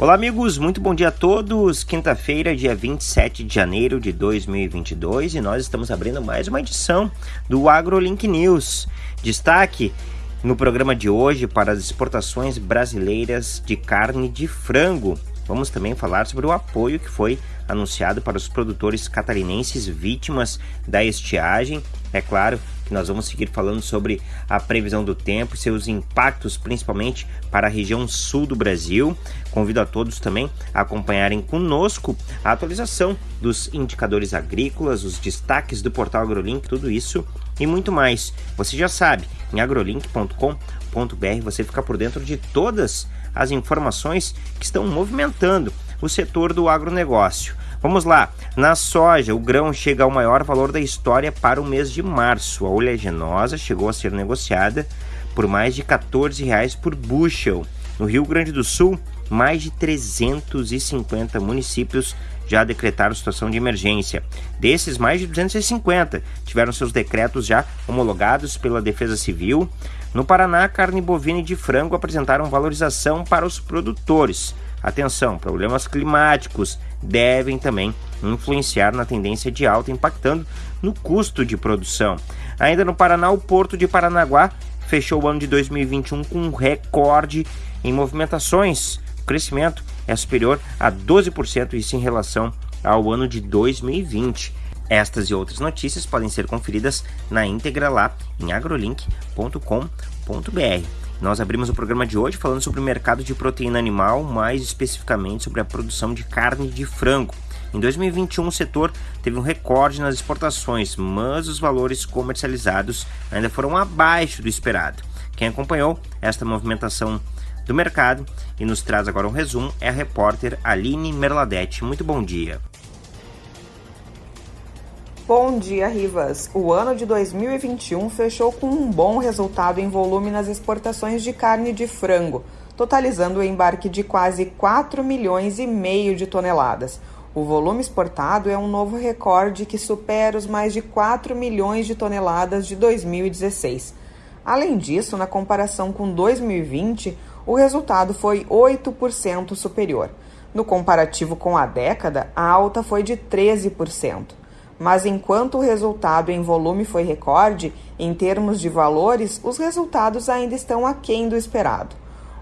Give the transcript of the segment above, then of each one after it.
Olá, amigos, muito bom dia a todos. Quinta-feira, dia 27 de janeiro de 2022, e nós estamos abrindo mais uma edição do AgroLink News. Destaque no programa de hoje para as exportações brasileiras de carne de frango. Vamos também falar sobre o apoio que foi anunciado para os produtores catarinenses vítimas da estiagem. É claro que nós vamos seguir falando sobre a previsão do tempo e seus impactos, principalmente para a região sul do Brasil. Convido a todos também a acompanharem conosco a atualização dos indicadores agrícolas, os destaques do portal AgroLink, tudo isso e muito mais. Você já sabe, em agrolink.com.br você fica por dentro de todas as informações que estão movimentando o setor do agronegócio. Vamos lá, na soja, o grão chega ao maior valor da história para o mês de março. A oleaginosa chegou a ser negociada por mais de 14 reais por bushel. No Rio Grande do Sul, mais de 350 municípios já decretaram situação de emergência. Desses, mais de 250 tiveram seus decretos já homologados pela Defesa Civil. No Paraná, carne bovina e de frango apresentaram valorização para os produtores. Atenção, problemas climáticos devem também influenciar na tendência de alta, impactando no custo de produção. Ainda no Paraná, o Porto de Paranaguá fechou o ano de 2021 com um recorde em movimentações. O crescimento é superior a 12% isso em relação ao ano de 2020. Estas e outras notícias podem ser conferidas na íntegra lá em agrolink.com.br. Nós abrimos o programa de hoje falando sobre o mercado de proteína animal, mais especificamente sobre a produção de carne de frango. Em 2021, o setor teve um recorde nas exportações, mas os valores comercializados ainda foram abaixo do esperado. Quem acompanhou esta movimentação do mercado e nos traz agora um resumo é a repórter Aline Merladete. Muito bom dia. Bom dia, Rivas. O ano de 2021 fechou com um bom resultado em volume nas exportações de carne de frango, totalizando o embarque de quase 4 milhões e meio de toneladas. O volume exportado é um novo recorde que supera os mais de 4 milhões de toneladas de 2016. Além disso, na comparação com 2020, o resultado foi 8% superior. No comparativo com a década, a alta foi de 13% mas enquanto o resultado em volume foi recorde, em termos de valores, os resultados ainda estão aquém do esperado.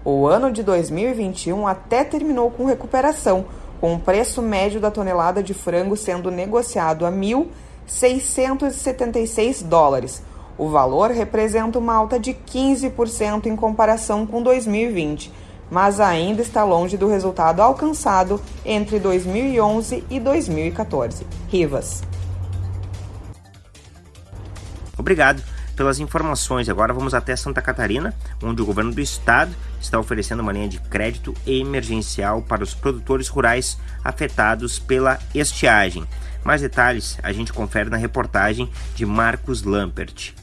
O ano de 2021 até terminou com recuperação, com o preço médio da tonelada de frango sendo negociado a 1.676 dólares. O valor representa uma alta de 15% em comparação com 2020, mas ainda está longe do resultado alcançado entre 2011 e 2014. Rivas. Obrigado pelas informações. Agora vamos até Santa Catarina, onde o governo do estado está oferecendo uma linha de crédito emergencial para os produtores rurais afetados pela estiagem. Mais detalhes a gente confere na reportagem de Marcos Lampert.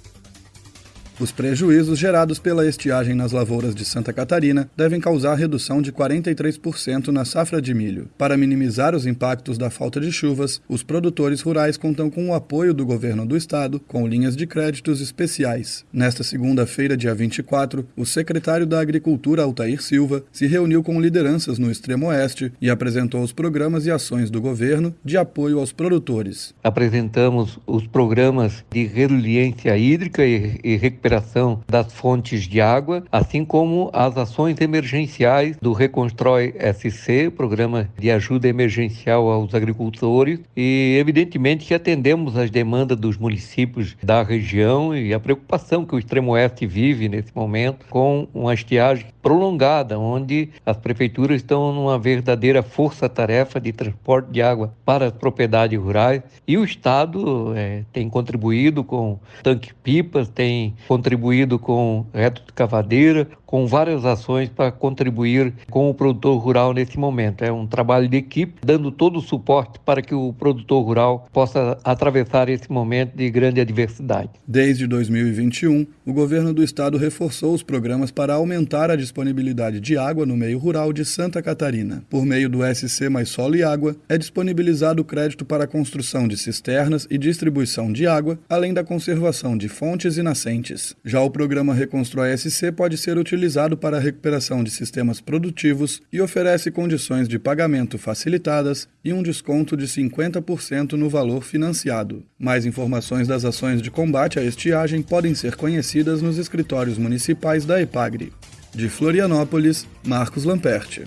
Os prejuízos gerados pela estiagem nas lavouras de Santa Catarina devem causar redução de 43% na safra de milho. Para minimizar os impactos da falta de chuvas, os produtores rurais contam com o apoio do governo do estado com linhas de créditos especiais. Nesta segunda-feira, dia 24, o secretário da Agricultura, Altair Silva, se reuniu com lideranças no extremo oeste e apresentou os programas e ações do governo de apoio aos produtores. Apresentamos os programas de resiliência hídrica e, recuperação recuperação das fontes de água, assim como as ações emergenciais do Reconstrói SC, programa de ajuda emergencial aos agricultores, e evidentemente que atendemos as demandas dos municípios da região e a preocupação que o extremo oeste vive nesse momento com uma estiagem prolongada, onde as prefeituras estão numa verdadeira força-tarefa de transporte de água para as propriedades rurais. E o Estado é, tem contribuído com tanque-pipas, tem contribuído com reto de cavadeira, com várias ações para contribuir com o produtor rural nesse momento. É um trabalho de equipe, dando todo o suporte para que o produtor rural possa atravessar esse momento de grande adversidade. Desde 2021, o governo do estado reforçou os programas para aumentar a disponibilidade de água no meio rural de Santa Catarina. Por meio do SC Mais Solo e Água, é disponibilizado crédito para a construção de cisternas e distribuição de água, além da conservação de fontes e nascentes. Já o programa Reconstrói SC pode ser utilizado utilizado para a recuperação de sistemas produtivos e oferece condições de pagamento facilitadas e um desconto de 50% no valor financiado. Mais informações das ações de combate à estiagem podem ser conhecidas nos escritórios municipais da EPAGRE. De Florianópolis, Marcos Lamperti.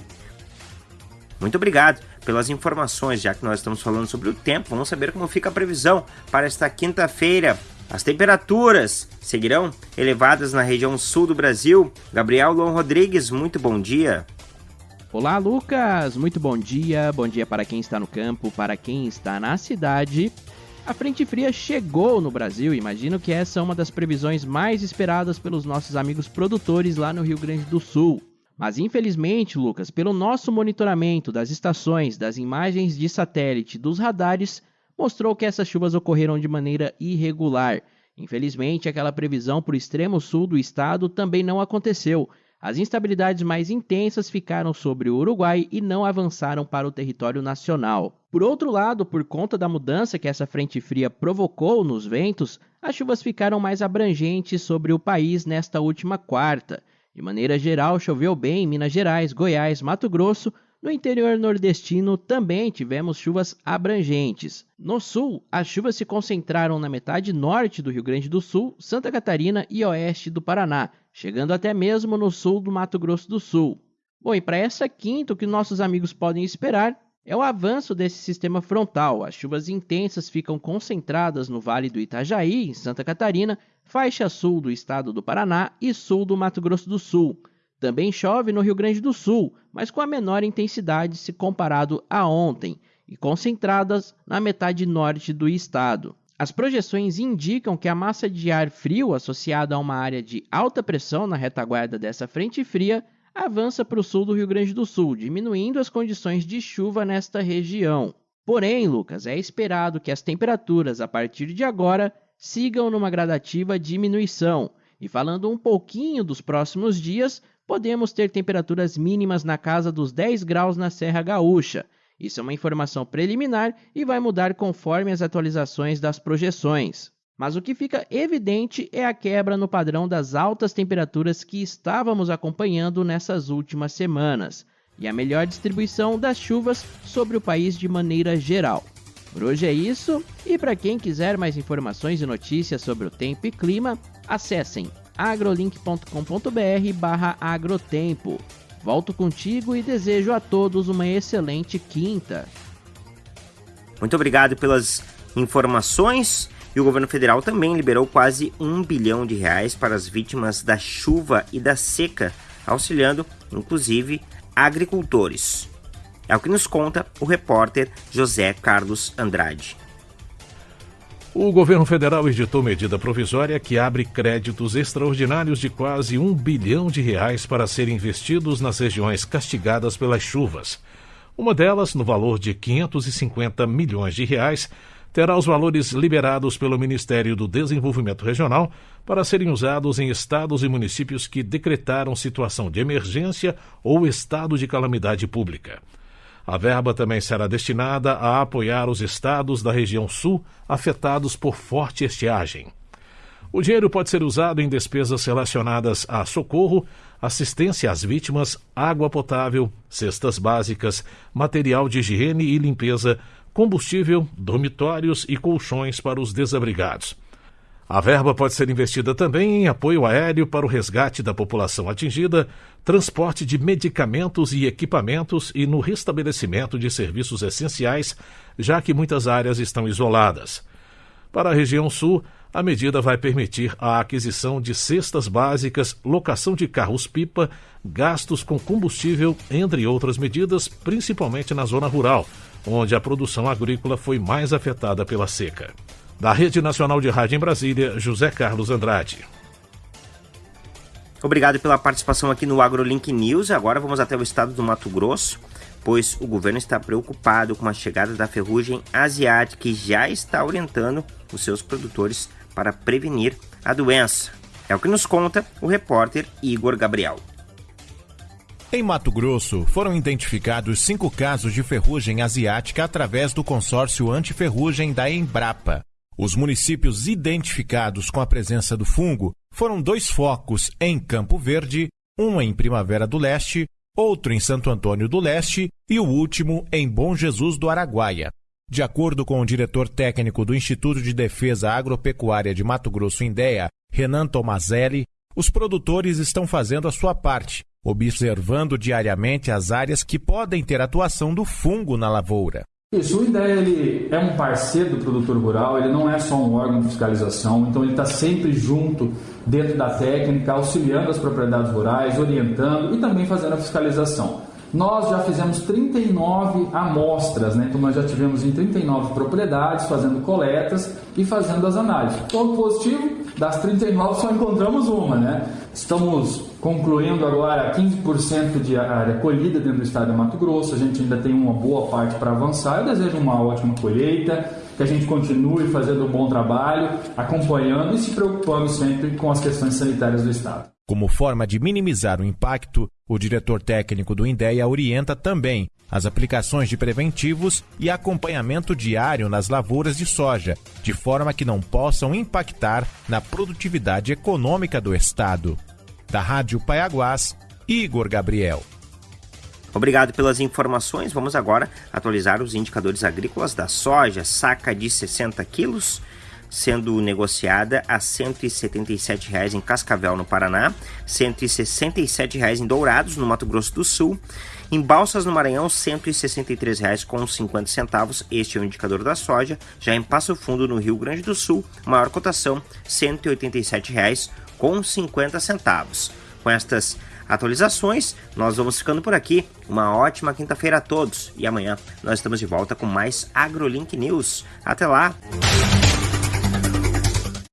Muito obrigado pelas informações, já que nós estamos falando sobre o tempo. Vamos saber como fica a previsão para esta quinta-feira. As temperaturas seguirão elevadas na região sul do Brasil. Gabriel Lon Rodrigues, muito bom dia. Olá, Lucas. Muito bom dia. Bom dia para quem está no campo, para quem está na cidade. A frente fria chegou no Brasil. Imagino que essa é uma das previsões mais esperadas pelos nossos amigos produtores lá no Rio Grande do Sul. Mas infelizmente, Lucas, pelo nosso monitoramento das estações, das imagens de satélite, dos radares, mostrou que essas chuvas ocorreram de maneira irregular. Infelizmente, aquela previsão para o extremo sul do estado também não aconteceu. As instabilidades mais intensas ficaram sobre o Uruguai e não avançaram para o território nacional. Por outro lado, por conta da mudança que essa frente fria provocou nos ventos, as chuvas ficaram mais abrangentes sobre o país nesta última quarta. De maneira geral, choveu bem em Minas Gerais, Goiás, Mato Grosso. No interior nordestino também tivemos chuvas abrangentes. No sul, as chuvas se concentraram na metade norte do Rio Grande do Sul, Santa Catarina e oeste do Paraná, chegando até mesmo no sul do Mato Grosso do Sul. Bom, e para essa quinta, o que nossos amigos podem esperar é o avanço desse sistema frontal. As chuvas intensas ficam concentradas no Vale do Itajaí, em Santa Catarina, faixa sul do estado do Paraná e sul do Mato Grosso do Sul. Também chove no Rio Grande do Sul, mas com a menor intensidade se comparado a ontem, e concentradas na metade norte do estado. As projeções indicam que a massa de ar frio associada a uma área de alta pressão na retaguarda dessa frente fria avança para o sul do Rio Grande do Sul, diminuindo as condições de chuva nesta região. Porém, Lucas, é esperado que as temperaturas a partir de agora sigam numa gradativa diminuição. E falando um pouquinho dos próximos dias, podemos ter temperaturas mínimas na casa dos 10 graus na Serra Gaúcha. Isso é uma informação preliminar e vai mudar conforme as atualizações das projeções. Mas o que fica evidente é a quebra no padrão das altas temperaturas que estávamos acompanhando nessas últimas semanas e a melhor distribuição das chuvas sobre o país de maneira geral. Por hoje é isso, e para quem quiser mais informações e notícias sobre o tempo e clima, acessem agrolink.com.br/agrotempo. Volto contigo e desejo a todos uma excelente quinta. Muito obrigado pelas informações. E o governo federal também liberou quase um bilhão de reais para as vítimas da chuva e da seca, auxiliando, inclusive, agricultores. É o que nos conta o repórter José Carlos Andrade. O governo federal editou medida provisória que abre créditos extraordinários de quase um bilhão de reais para serem investidos nas regiões castigadas pelas chuvas. Uma delas, no valor de 550 milhões de reais, terá os valores liberados pelo Ministério do Desenvolvimento Regional para serem usados em estados e municípios que decretaram situação de emergência ou estado de calamidade pública. A verba também será destinada a apoiar os estados da região sul afetados por forte estiagem. O dinheiro pode ser usado em despesas relacionadas a socorro, assistência às vítimas, água potável, cestas básicas, material de higiene e limpeza, combustível, dormitórios e colchões para os desabrigados. A verba pode ser investida também em apoio aéreo para o resgate da população atingida, transporte de medicamentos e equipamentos e no restabelecimento de serviços essenciais, já que muitas áreas estão isoladas. Para a região sul, a medida vai permitir a aquisição de cestas básicas, locação de carros-pipa, gastos com combustível, entre outras medidas, principalmente na zona rural, onde a produção agrícola foi mais afetada pela seca. Da Rede Nacional de Rádio em Brasília, José Carlos Andrade. Obrigado pela participação aqui no AgroLink News. Agora vamos até o estado do Mato Grosso, pois o governo está preocupado com a chegada da ferrugem asiática e já está orientando os seus produtores para prevenir a doença. É o que nos conta o repórter Igor Gabriel. Em Mato Grosso, foram identificados cinco casos de ferrugem asiática através do consórcio antiferrugem da Embrapa. Os municípios identificados com a presença do fungo foram dois focos em Campo Verde, um em Primavera do Leste, outro em Santo Antônio do Leste e o último em Bom Jesus do Araguaia. De acordo com o diretor técnico do Instituto de Defesa Agropecuária de Mato Grosso Indéia, Renan Tomazelli, os produtores estão fazendo a sua parte, observando diariamente as áreas que podem ter atuação do fungo na lavoura. Isso, o IDEA ele é um parceiro do produtor rural, ele não é só um órgão de fiscalização, então ele está sempre junto dentro da técnica, auxiliando as propriedades rurais, orientando e também fazendo a fiscalização. Nós já fizemos 39 amostras, né? então nós já tivemos em 39 propriedades fazendo coletas e fazendo as análises. Ponto positivo, das 39 só encontramos uma, né? Estamos concluindo agora 15% de área colhida dentro do estado de Mato Grosso, a gente ainda tem uma boa parte para avançar. Eu desejo uma ótima colheita, que a gente continue fazendo um bom trabalho, acompanhando e se preocupando sempre com as questões sanitárias do estado. Como forma de minimizar o impacto, o diretor técnico do INDEA orienta também as aplicações de preventivos e acompanhamento diário nas lavouras de soja, de forma que não possam impactar na produtividade econômica do Estado. Da Rádio Paiaguás, Igor Gabriel. Obrigado pelas informações. Vamos agora atualizar os indicadores agrícolas da soja. Saca de 60 quilos, sendo negociada a R$ 177,00 em Cascavel, no Paraná, R$ 167,00 em Dourados, no Mato Grosso do Sul, em Balsas, no Maranhão, R$ 163,50 com 50 centavos. Este é o indicador da soja. Já em Passo Fundo, no Rio Grande do Sul, maior cotação, R$ 187,00 com 50 centavos. Com estas atualizações, nós vamos ficando por aqui. Uma ótima quinta-feira a todos e amanhã nós estamos de volta com mais AgroLink News. Até lá!